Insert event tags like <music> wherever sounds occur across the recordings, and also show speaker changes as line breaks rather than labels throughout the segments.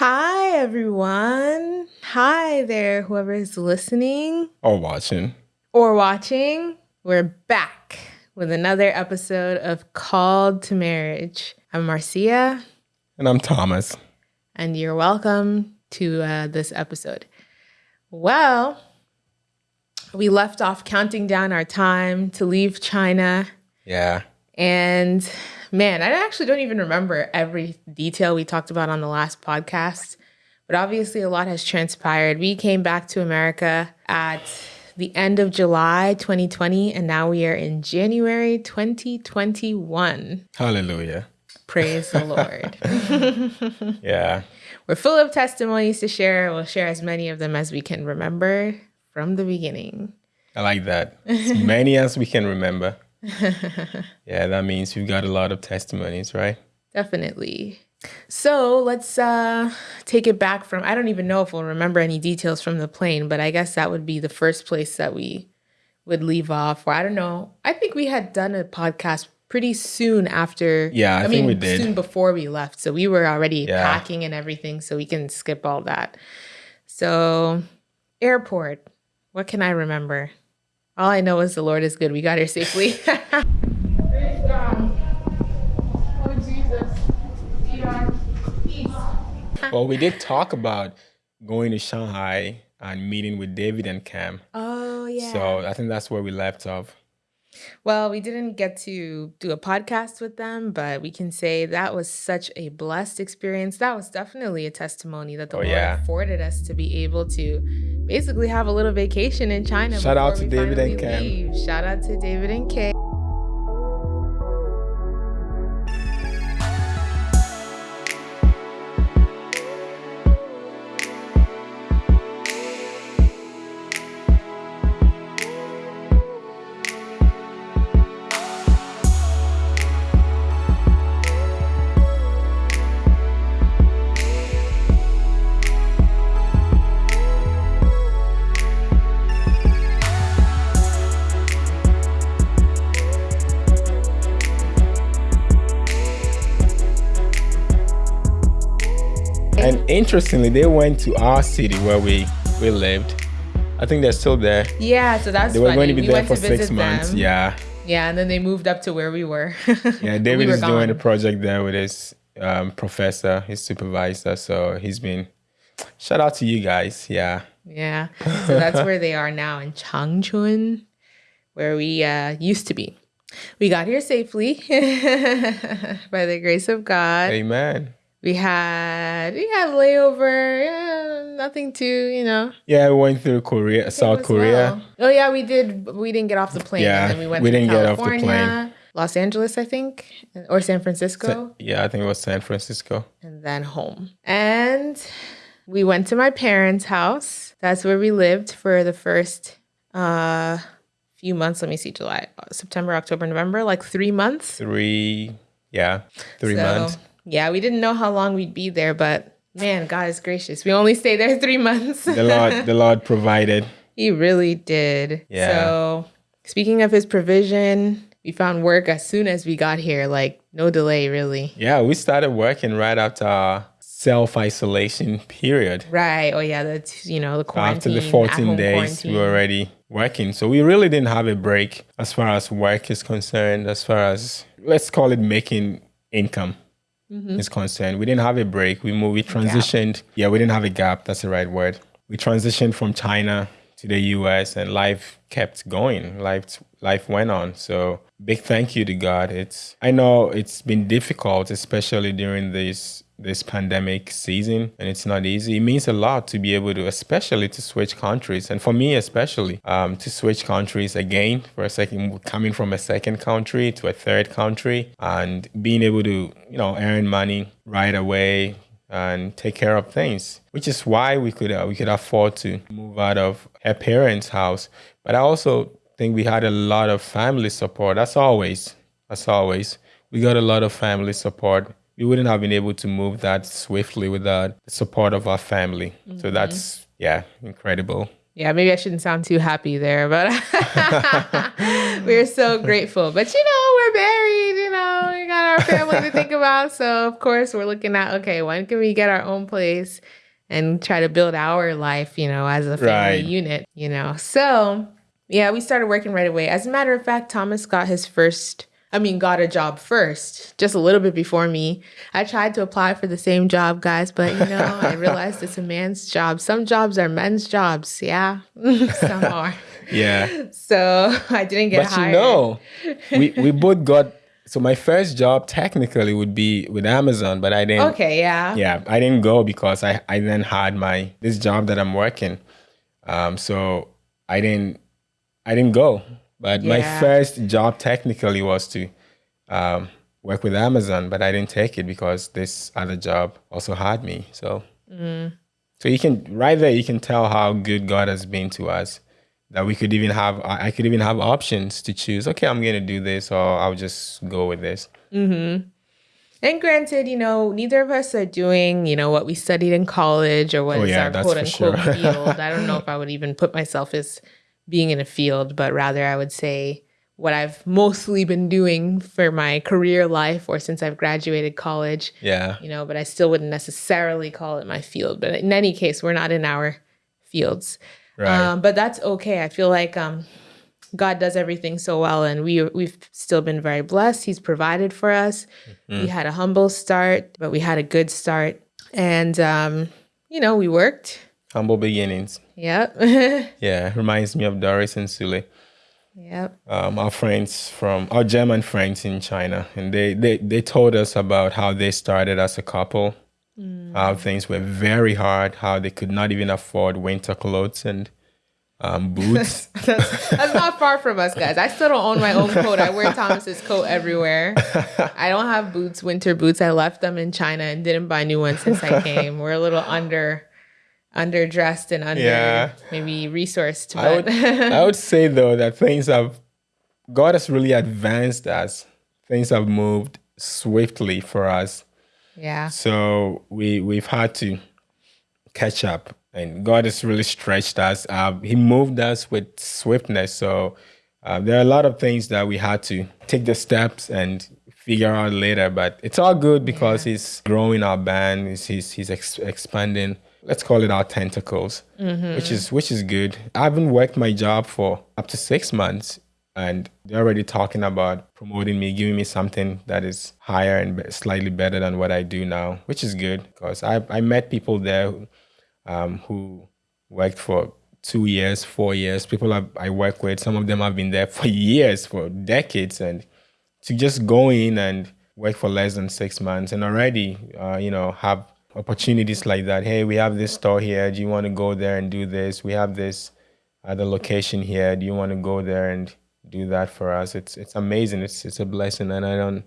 Hi, everyone. Hi there, whoever is listening
or watching.
Or watching. We're back with another episode of Called to Marriage. I'm Marcia.
And I'm Thomas.
And you're welcome to uh, this episode. Well, we left off counting down our time to leave China.
Yeah.
And man, I actually don't even remember every detail we talked about on the last podcast, but obviously a lot has transpired. We came back to America at the end of July 2020, and now we are in January 2021.
Hallelujah.
Praise the Lord. <laughs>
yeah.
We're full of testimonies to share. We'll share as many of them as we can remember from the beginning.
I like that. As many as we can remember. <laughs> yeah, that means we've got a lot of testimonies, right?
Definitely. So let's uh, take it back from. I don't even know if we'll remember any details from the plane, but I guess that would be the first place that we would leave off. Or I don't know. I think we had done a podcast pretty soon after.
Yeah, I, I mean, we did.
Soon before we left. So we were already yeah. packing and everything. So we can skip all that. So, airport. What can I remember? All I know is the Lord is good. We got here safely. <laughs>
well, we did talk about going to Shanghai and meeting with David and Cam.
Oh, yeah.
So I think that's where we left off.
Well, we didn't get to do a podcast with them, but we can say that was such a blessed experience. That was definitely a testimony that the oh, Lord yeah. afforded us to be able to basically have a little vacation in China.
Shout out to David and Cam.
Shout out to David and Kay.
Interestingly, they went to our city where we we lived. I think they're still there.
Yeah, so that's
they were
funny.
going to be we there for six months.
Them.
Yeah.
Yeah, and then they moved up to where we were. <laughs>
yeah, David we is gone. doing a project there with his um, professor, his supervisor. So he's been. Shout out to you guys. Yeah.
Yeah. <laughs> So that's where they are now in Changchun, where we uh, used to be. We got here safely <laughs> by the grace of God.
Amen
we had we had layover yeah, nothing too you know.
Yeah we went through korea south korea.
well. oh yeah we did we didn't get off the plane yeah we went we didn't California, get off the plane. Los angeles i think or san francisco. Sa-
yeah i think it was san francisco.
And then home. And we went to my parents house. That's where we lived for the first uh few months. Let me see july september october november like three months.
Three yeah three so, months
yeah, we didn't know how long we'd be there, but man, God is gracious. We only stayed there <laughs> three months.
the Lord, the <laughs> Lord provided.
He really did. Yeah. So speaking of his provision, we found work as soon as we got here, like no delay really.
Yeah, we started working right after our self isolation period.
Right. Oh yeah, that's you know the quarantine.
After the 14 days, quarantine. we were already working. So we really didn't have a break as far as work is concerned, as far as let's call it making income mm-hmm. is concerned. We didn't have a break. We moved, we transitioned. Gap. Yeah, we didn't have a gap. That's the right word. We transitioned from China to the US and life kept going. Life life went on. So big thank you to God. It's I know it's been difficult, especially during this this pandemic season and it's not easy. It means a lot to be able to especially to switch countries. And for me especially um, to switch countries again for a second coming from a second country to a third country and being able to you know earn money right away and take care of things which is why we could uh, we could afford to move out of her parents house. But i also think we had a lot of family support. As always as always we got a lot of family support we wouldn't have been able to move that swiftly without the support of our family. Mm-hmm. So that's yeah, incredible.
Yeah, maybe I shouldn't sound too happy there, but <laughs> we're so grateful. But you know, we're married, you know, we got our family to think about. So of course we're looking at okay, when can we get our own place and try to build our life, you know, as a family right. unit, you know. So yeah, we started working right away. As a matter of fact, Thomas got his first I mean, got a job first, just a little bit before me. I tried to apply for the same job, guys, but you know, I <laughs> realized it's a man's job. Some jobs are men's jobs. Yeah, <laughs> some are.
Yeah.
So I didn't get but hired.
you know, we, <laughs> we both got, so my first job technically would be with Amazon, but I didn't.
Okay, yeah.
Yeah, I didn't go because I, I then had my, this job that I'm working. Um, so I didn't, I didn't go. But yeah. my first job technically was to um, work with Amazon, but I didn't take it because this other job also had me. So, mm. so you can right there you can tell how good God has been to us. That we could even have, I could even have options to choose. Okay, I'm gonna do this, or I'll just go with this.
Mm-hmm. And granted, you know, neither of us are doing, you know, what we studied in college or what oh, is yeah, our quote unquote sure. <laughs> field. I don't know if I would even put myself as being in a field, but rather I would say what I've mostly been doing for my career life or since I've graduated college.
Yeah.
You know, but I still wouldn't necessarily call it my field. But in any case, we're not in our fields. Right. Um, but that's okay. I feel like um, God does everything so well, and we we've still been very blessed. He's provided for us. Mm-hmm. We had a humble start, but we had a good start, and um, you know, we worked.
Humble beginnings.
Yep. <laughs>
yeah, reminds me of Doris and Sule.
Yep.
Um, our friends from our German friends in China, and they they they told us about how they started as a couple, mm. how things were very hard, how they could not even afford winter clothes and um, <laughs> boots.
that's, that's, not far from us, guys. I still don't own my own coat. I wear <laughs> Thomas's coat everywhere. I don't have boots, winter boots. I left them in China and didn't buy new ones since I came. We're a little under underdressed and under yeah. maybe resourced. But
I would, I <laughs> would say though that things have God has really advanced us. Things have moved swiftly for us.
Yeah.
So we we've had to catch up, and God has really stretched us. Uh, he moved us with swiftness. So uh, there are a lot of things that we had to take the steps and figure out later. But it's all good because yeah. He's growing our band. He's he's, he's ex- expanding let's call it our tentacles, mm-hmm. which is which is good. I haven't worked my job for up to six months, and they're already talking about promoting me, giving me something that is higher and slightly better than what I do now, which is good because I I met people there um, who worked for two years, four years. People I, I work with, some of them have been there <laughs> for years, for decades, and to just go in and work for less than six months and already, uh, you know, have opportunities like that. Hey, we have this store here. Do you want to go there and do this? We have this other location here. Do you want to go there and do that for us? It's it's amazing. It's it's a blessing, and I don't,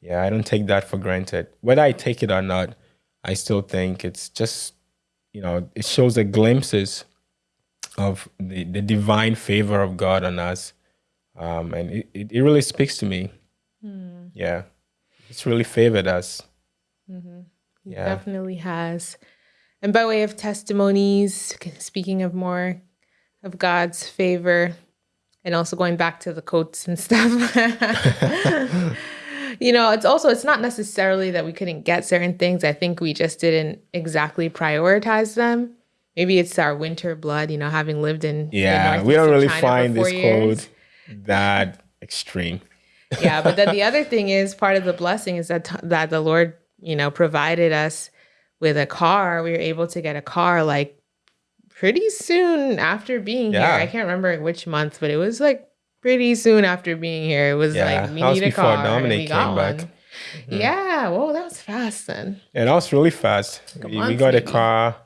yeah, I don't take that for granted. Whether I take it or not, I still think it's just, you know, it shows the glimpses of the the divine favor of God on us, um, and it, it, it really speaks to me. Mm. Yeah, it's really favored us.
Mm-hmm. Yeah. Definitely has. And by way of testimonies, speaking of more of God's favor, and also going back to the coats and <laughs> stuff. you know, it's also it's not necessarily that we couldn't get certain things. I think we just didn't exactly prioritize them. Maybe it's our winter blood, you know, having lived in
yeah, we don't really China find this years. quote that extreme.
yeah, but then the other thing is part of the blessing is that that the Lord you know, provided us with a car. We were able to get a car like pretty soon after being yeah. here. I can't remember which month, but it was like pretty soon after being here. It was yeah, like we need a car. Dominic and we got one. Mm-hmm. Yeah, whoa, that was fast then.
Yeah, that was really fast. We, we, got maybe. a car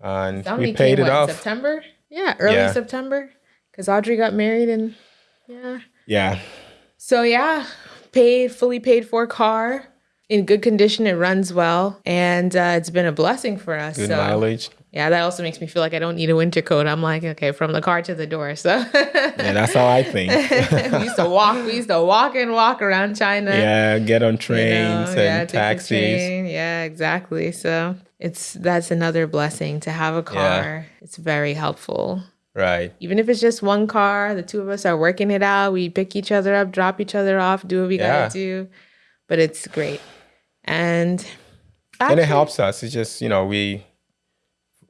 and Dominic we paid came, it what, off.
September? Yeah, early yeah. September. Because Audrey got married and yeah.
Yeah.
So yeah, paid fully paid for car in good condition. It runs well, and uh, it's been a blessing for us.
Good so, mileage.
Yeah, that also makes me feel like I don't need a winter coat. I'm like, okay, from the car to the door. So <laughs>
yeah, that's how I think. <laughs>
we used to walk. We used to walk and walk around China.
Yeah, get on trains you know, and yeah, taxis.
Yeah, exactly. So it's that's another blessing to have a car. Yeah. It's very helpful.
Right.
Even if it's just one car, the two of us are working it out. We pick each other up, drop each other off, do what we yeah. gotta do but it's great. And
actually, and it helps us. It's just, you know, we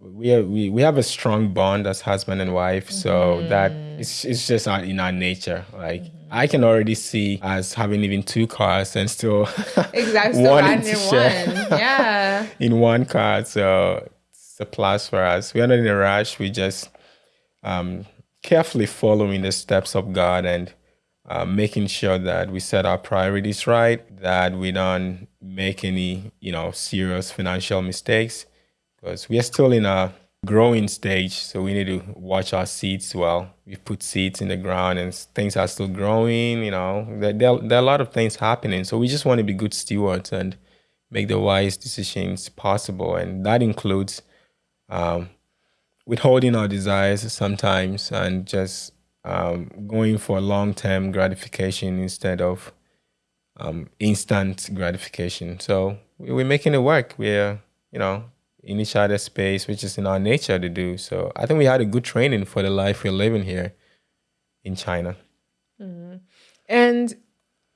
we are, we we have a strong bond as husband and wife, so mm-hmm. that it's it's just in our nature. Like mm-hmm. I can already see us having even two cars and still <laughs>
exactly wanting to share
one. yeah <laughs> in one car. So it's a plus for us. We are not in a rush. We just um, carefully following the steps of God and uh, making sure that we set our priorities right, that we don't make any you know serious financial mistakes because we are still in a growing stage. So we need to watch our seeds well. We put seeds in the ground and things are still growing, you know, there, there, there are a lot of things happening. So we just want to be good stewards and make the wise decisions possible. And that includes um, withholding our desires sometimes and just um, going for long term gratification instead of um, instant gratification. So we're making it work. We're, you know, in each other's space, which is in our nature to do. So I think we had a good training for the life we're living here in China.
Mm-hmm. And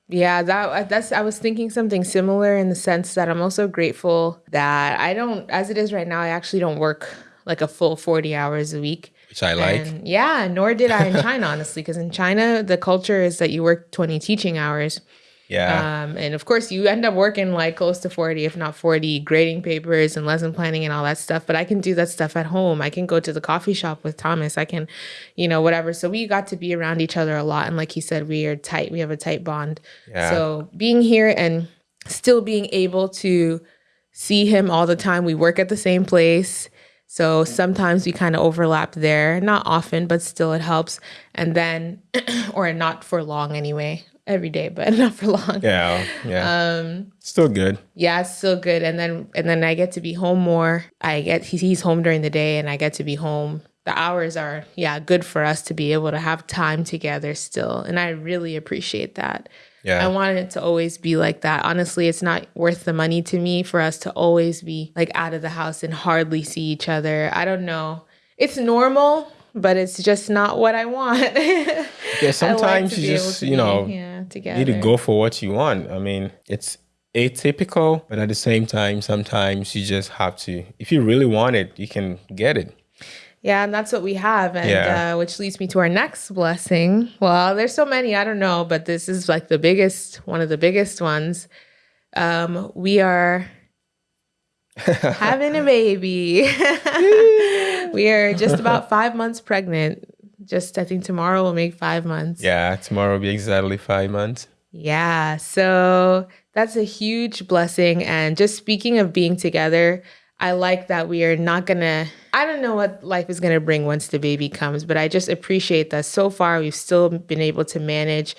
yeah, that that's I was thinking something similar in the sense that I'm also grateful that I don't as it is right now, I actually don't work like a full 40 hours a week.
Which I like.
And yeah, nor did I in China, <laughs> honestly, because in China, the culture is that you work 20 teaching hours.
Yeah.
Um, and of course, you end up working like close to 40, if not 40, grading papers and lesson planning and all that stuff. But I can do that stuff at home. I can go to the coffee shop with Thomas. I can, you know, whatever. So we got to be around each other a lot. And like he said, we are tight. We have a tight bond. Yeah. So being here and still being able to see him all the time, we work at the same place. So sometimes we kind of overlap there, not often, but still it helps. And then, <clears throat> or not for long anyway every day, but <laughs> not for long.
Yeah, yeah. Um, still good.
Yeah, it's still good. And then and then I get to be home more. I get he's home during the day, and I get to be home. The hours are yeah good for us to be able to have time together still, and I really appreciate that. Yeah. I wanted it to always be like that. Honestly, it's not worth the money to me for us to always be like out of the house and hardly see each other. I don't know. It's normal but it's just not what I want. <laughs>
yeah, sometimes like you just, you know, yeah, together. need to go for what you want. I mean, it's atypical, but at the same time, sometimes you just have to, if you really want it, you can get it.
Yeah, and that's what we have. And yeah. uh, which leads me to our next blessing. Well, there's so many, I don't know, but this is like the biggest, one of the biggest ones. Um, we are <laughs> having a baby. <laughs> we are just about five months pregnant. Just, I think tomorrow will make five months.
Yeah, tomorrow will be exactly five months.
Yeah. So that's a huge blessing. And just speaking of being together, I like that we are not gonna, I don't know what life is gonna bring once the baby comes, but I just appreciate that so far we've still been able to manage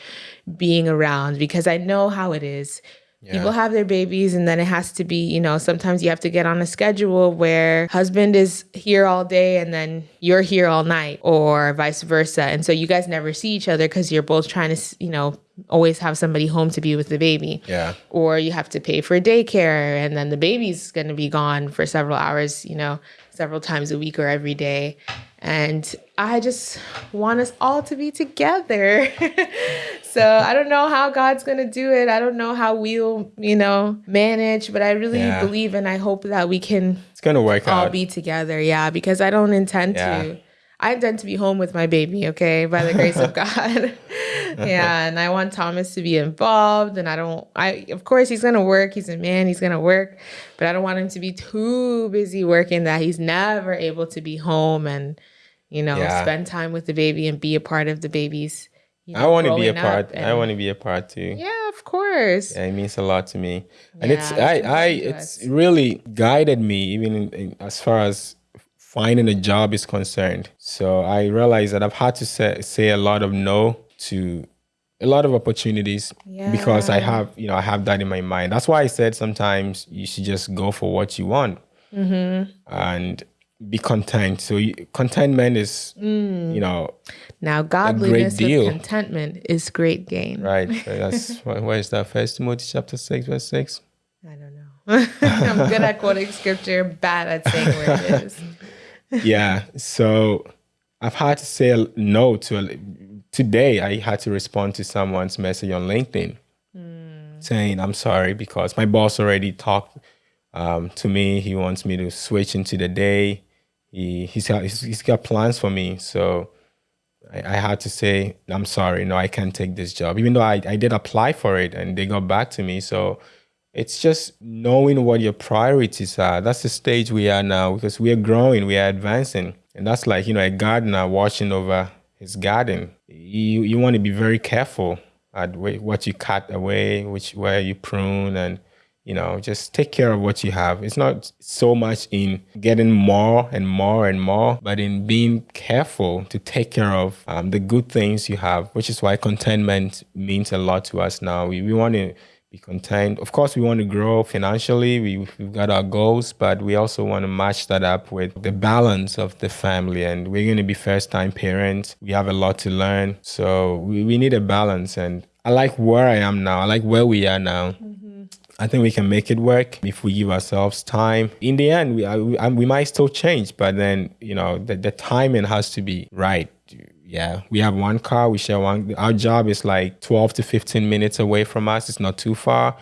being around because I know how it is yeah. People have their babies, and then it has to be, you know, sometimes you have to get on a schedule where husband is here all day and then you're here all night, or vice versa. And so you guys never see each other because you're both trying to, you know, always have somebody home to be with the baby.
Yeah.
Or you have to pay for daycare, and then the baby's going to be gone for several hours, you know, several times a week or every day. And I just want us all to be together. <laughs> so I don't know how God's going to do it. I don't know how we'll, you know, manage, but I really yeah. believe and I hope that we can
It's to work
all
out.
be together. Yeah, because I don't intend yeah. to I intend to be home with my baby, okay, by the grace of <laughs> God. yeah, and I want Thomas to be involved and I don't I of course he's going to work. He's a man, he's going to work, but I don't want him to be too busy working that he's never able to be home and you know, yeah. spend time with the baby and be a part of the baby's. You know,
I want to be a part. And, I want to be a part too.
Yeah, of course.
Yeah, it means a lot to me, and yeah, it's I I it's really guided me even in, in, as far as finding a job is concerned. So I realized that I've had to say say a lot of no to a lot of opportunities yeah. because I have you know I have that in my mind. That's why I said sometimes you should just go for what you want. Mm-hmm. And be content. So you, contentment is, mm. you know,
now godliness with contentment is great gain.
Right. <laughs> That's where is that? First Timothy chapter six, verse six.
I don't know. <laughs> I'm good at quoting scripture, bad at saying where it is. <laughs>
yeah. So I've had to say no to a, today. I had to respond to someone's message on LinkedIn. Mm. saying I'm sorry because my boss already talked um, to me. He wants me to switch into the day. He he's got he's got plans for me, so I, I, had to say I'm sorry. No, I can't take this job, even though I I did apply for it and they got back to me. So it's just knowing what your priorities are. That's the stage we are now because we are growing, we are advancing, and that's like you know a gardener watching over his garden. You you want to be very careful at what you cut away, which where you prune, and you know just take care of what you have. It's not so much in getting more and more and more, but in being careful to take care of um, the good things you have, which is why contentment means a lot to us now. We we want to be content. Of course, we want to grow financially. We, we've got our goals, but we also want to match that up with the balance of the family. And we're going to be first time parents. We have a lot to learn. So we, we need a balance. And I like where I am now. I like where we are now. Mm-hmm. I think we can make it work if we give ourselves time. In the end, we, we, we might still change, but then, you know, the, the timing has to be right yeah, we have one car. We share one. Our job is like 12 to 15 minutes away from us. It's not too far.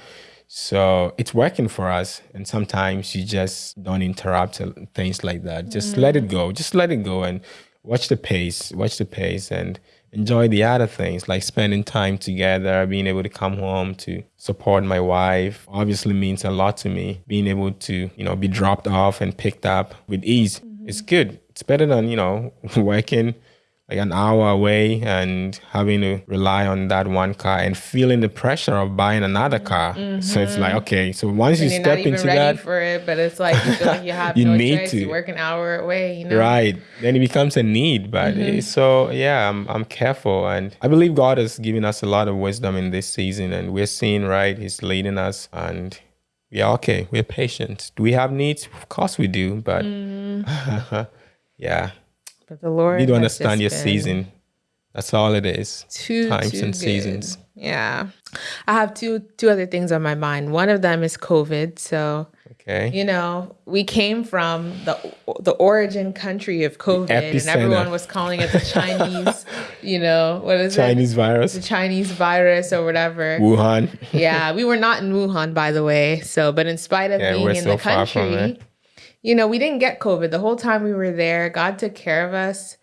So it's working for us. And sometimes you just don't interrupt things like that. Just mm. let it go. Just let it go and watch the pace, watch the pace and enjoy the other things like spending time together, being able to come home to support my wife obviously means a lot to me. Being able to, you know, be dropped off and picked up with ease. Mm-hmm. It's good. It's better than, you know, <laughs> working like an hour away and having to rely on that one car and feeling the pressure of buying another car. Mm-hmm. So it's like, mm-hmm. okay, so once and you step into that,
for it, but it's like you feel like you <laughs> have you no need choice. To. You work an hour away, you know?
Right. Then it becomes a need. But mm-hmm. so yeah, I'm I'm careful, and I believe God has given us a lot of wisdom in this season, and we're seeing right. He's leading us, and we are okay. We're patient. Do we have needs? Of course we do, but mm. <laughs> yeah
but the Lord
you don't understand your season. That's all it is.
Two
times
too
and
good.
seasons.
Yeah. I have two two other things on my mind. One of them is COVID. So
Okay.
You know, we came from the the origin country of COVID, and everyone was calling it the <laughs> Chinese. you know, what is
Chinese it? Chinese virus.
The Chinese virus or whatever.
Wuhan.
yeah, we were not in Wuhan, by the way. So, but in spite of <laughs> yeah, being in so the country, you know, we didn't get COVID the whole time we were there. God took care of us.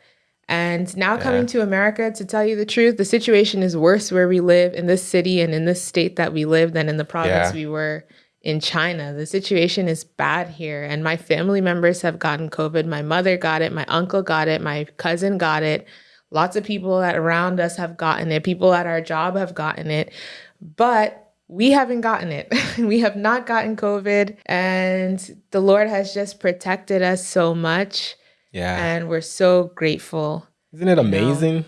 And now yeah. coming to America, to tell you the truth, the situation is worse where we live in this city and in this state that we live than in the province yeah. we were in China. The situation is bad here. And my family members have gotten COVID. My mother got it. My uncle got it. My cousin got it. Lots of people that around us have gotten it. People at our job have gotten it. But we haven't gotten it. <laughs> we have not gotten COVID. And the Lord has just protected us so much.
Yeah.
And we're so grateful.
Isn't it amazing?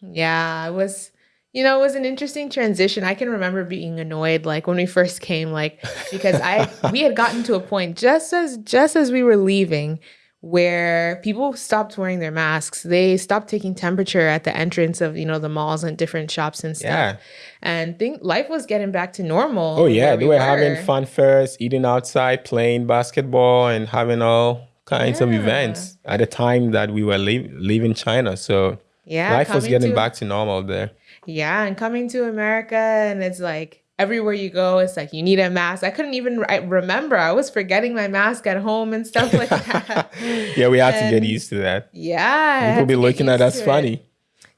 Know? Yeah, it was, you know, it was an interesting transition. I can remember being annoyed like when we first came, like because I we had gotten to a point just as just as we were leaving where people stopped wearing their masks. They stopped taking temperature at the entrance of, you know, the malls and different shops and stuff. Yeah. And think life was getting back to normal.
Oh yeah, they were, were, having fun fairs, eating outside, playing basketball and having all kinds yeah. of events at the time that we were leave, leaving China. So yeah, life was getting to, back to normal there.
Yeah, and coming to America and it's like everywhere you go, it's like you need a mask. I couldn't even I remember. I was forgetting my mask at home and stuff like <laughs> that.
yeah, we had and to get used to that.
Yeah.
People be looking at us funny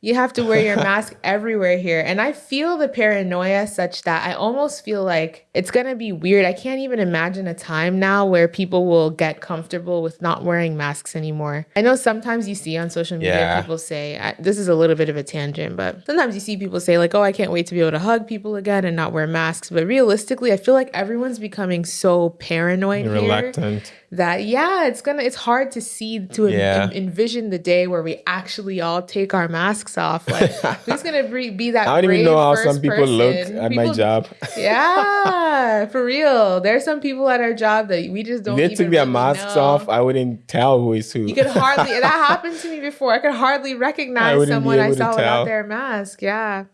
you have to wear your <laughs> mask everywhere here. And I feel the paranoia such that I almost feel like it's going to be weird. I can't even imagine a time now where people will get comfortable with not wearing masks anymore. I know sometimes you see on social media yeah. people say, this is a little bit of a tangent, but sometimes you see people say, like, oh, I can't wait to be able to hug people again and not wear masks. But realistically, I feel like everyone's becoming so paranoid. Reluctant that yeah it's gonna it's hard to see to yeah. en- envision the day where we actually all take our masks off like who's gonna be, be that <laughs>
i don't even know how some people person? look at people, my job <laughs>
yeah for real. There's some people at our job that we just don't
they took their really masks know. off. I wouldn't tell who is who.
You could hardly that <laughs> happened to me before. I could hardly recognize I someone i saw without their mask. Yeah.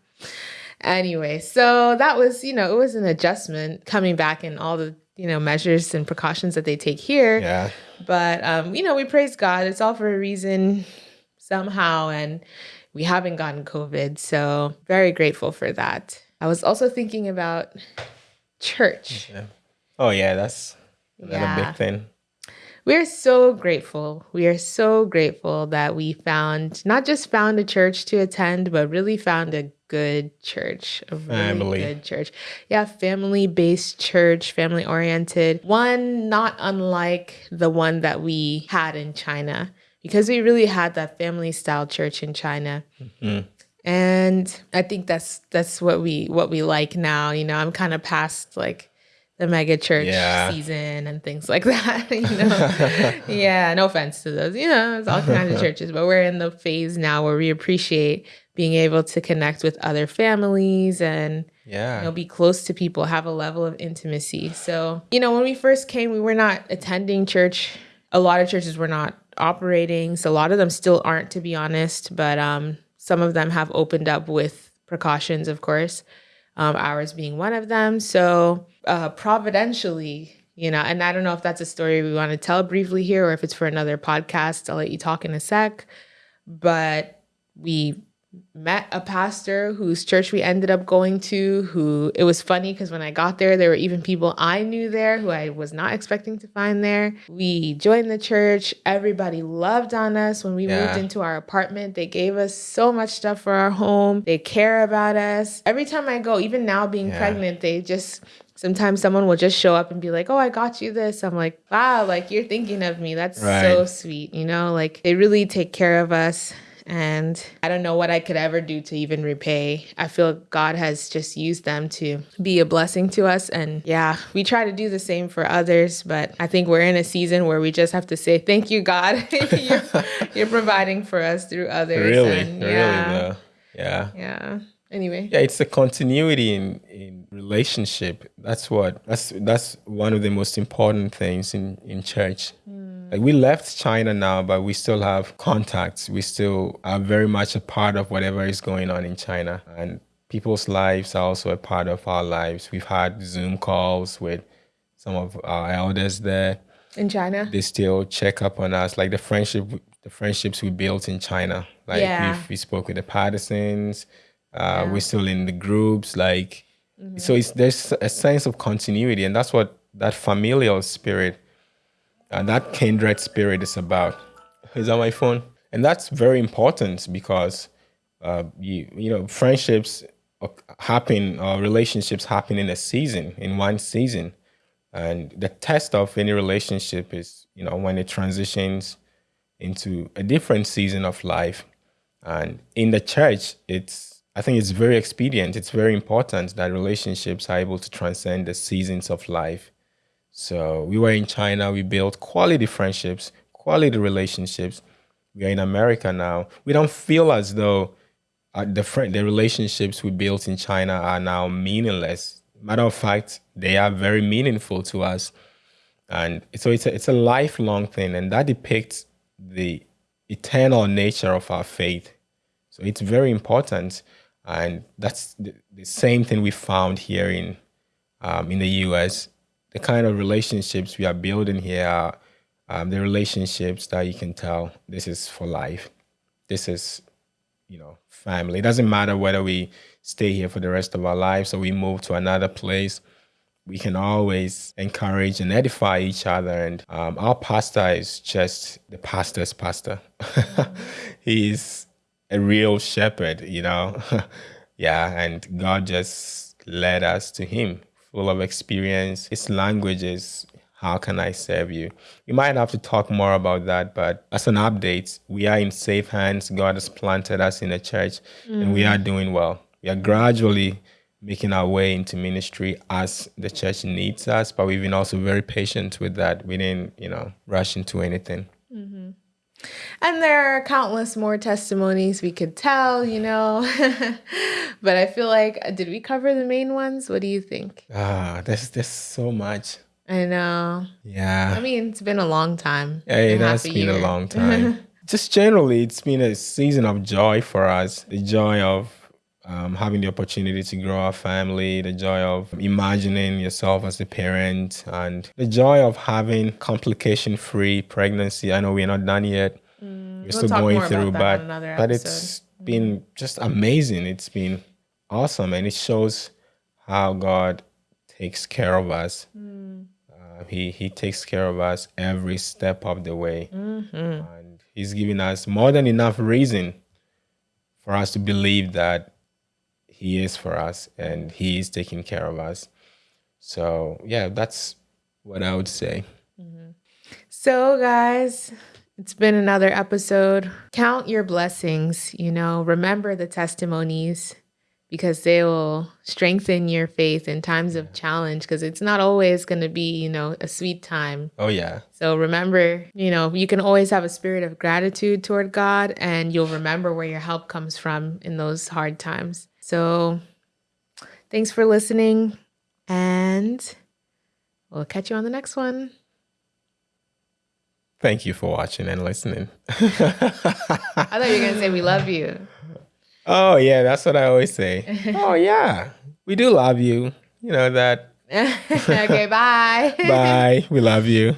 Anyway so that was you know it was an adjustment coming back and all the you know measures and precautions that they take here.
Yeah.
But um you know we praise god. It's all for a reason somehow and we haven't gotten covid so very grateful for that. I was also thinking about church.
Yeah. Oh yeah, that's another yeah. big thing.
We're so grateful. We are so grateful that we found not just found a church to attend, but really found a good church, a really family. good church. Yeah, family based church, family oriented. One not unlike the one that we had in China because we really had that family style church in China. Mm-hmm. And I think that's that's what we what we like now. You know, I'm kind of past like the mega church yeah. season and things like <laughs> that. you know, yeah. No offense to those. You know, it's all kinds of <laughs> churches, but we're in the phase now where we appreciate being able to connect with other families and yeah you know be close to people have a level of intimacy so you know when we first came we were not attending church a lot of churches were not operating so a lot of them still aren't to be honest but um some of them have opened up with precautions of course um, ours being one of them so uh, providentially, you know, and I don't know if that's a story we want to tell briefly here or if it's for another podcast. I'll let you talk in a sec. But we met a pastor whose church we ended up going to who it was funny because when i got there there were even people i knew there who i was not expecting to find there we joined the church everybody loved on us when we yeah. moved into our apartment they gave us so much stuff for our home they care about us every time i go even now being yeah. pregnant they just sometimes someone will just show up and be like, "Oh, I got you this." I'm like, "Wow, like you're thinking of me. That's right. so sweet." You know, like they really take care of us. And I don't know what I could ever do to even repay. I feel God has just used them to be a blessing to us. And yeah, we try to do the same for others, but I think we're in a season where we just have to say, Thank you, God. <laughs> you're, you're, providing for us through others.
Really? And, yeah. Really, though. Yeah.
Yeah anyway
yeah it's a continuity in in relationship that's what that's that's one of the most important things in in church mm. Like we left china now but we still have contacts we still are very much a part of whatever is going on in china and people's lives are also a part of our lives we've had zoom calls with some of our elders there
in china
they still check up on us like the friendship the friendships we built in china like yeah. we spoke with the Pattersons uh, yeah. We're still in the groups, like mm-hmm. so. It's there's a sense of continuity, and that's what that familial spirit and that kindred spirit is about. Is on my phone, and that's very important because uh, you you know friendships happen or relationships happen in a season, in one season, and the test of any relationship is you know when it transitions into a different season of life, and in the church, it's I think it's very expedient. It's very important that relationships are able to transcend the seasons of life. So we were in China, we built quality friendships, quality relationships. We are in America now. We don't feel as though uh, the friend, the relationships we built in China are now meaningless. Matter of fact, they are very meaningful to us. And so it's a, it's a lifelong thing, and that depicts the eternal nature of our faith. So it's very important and that's the, the same thing we found here in um, in the U.S. The kind of relationships we are building here are um, the relationships that you can tell this is for life. This is, you know, family. It doesn't matter whether we stay here for the rest of our lives or we move to another place. We can always encourage and edify each other. And um, our pastor is just the pastor's pastor. <laughs> He's a real shepherd, you know. <laughs> yeah, and God just led us to him, full of experience. His language is how can I serve you? We might have to talk more about that, but as an update, we are in safe hands. God has planted us in the church mm. and we are mm. doing well. We are gradually making our way into ministry as the church needs us, but we've been also very patient with that. We didn't, you know, rush into anything. Mm-hmm.
And there are countless more testimonies we could tell, you know. <laughs> but I feel like did we cover the main ones? What do you think?
Ah, there's there's so much.
I know.
Yeah.
I mean, it's been a long time.
Yeah, it has a been year. a long <laughs> time. Just generally, it's been a season of joy for us. The joy of um, having the opportunity to grow our family, the joy of imagining yourself as a parent, and the joy of having complication free pregnancy. I know we're not done yet. Mm, we're we'll still going through, but but it's been just amazing. It's been awesome, and it shows how God takes care of us. Mm. Uh, he He takes care of us every step of the way, mm-hmm. and He's giving us more than enough reason for us to believe that He is for us and He is taking care of us. So yeah, that's what I would say. Mm-hmm.
So guys, it's been another episode. Count your blessings, you know, remember the testimonies because they will strengthen your faith in times of challenge because it's not always going to be, you know, a sweet time.
Oh, yeah.
So remember, you know, you can always have a spirit of gratitude toward God and you'll remember where your help comes from in those hard times. So thanks for listening and we'll catch you on the next one.
Thank you for watching and listening. <laughs> I
thought you were going to say we love you.
Oh, yeah, that's what I always say. <laughs> oh, yeah, we do love you. You know that. <laughs>
okay, bye.
bye. We love you.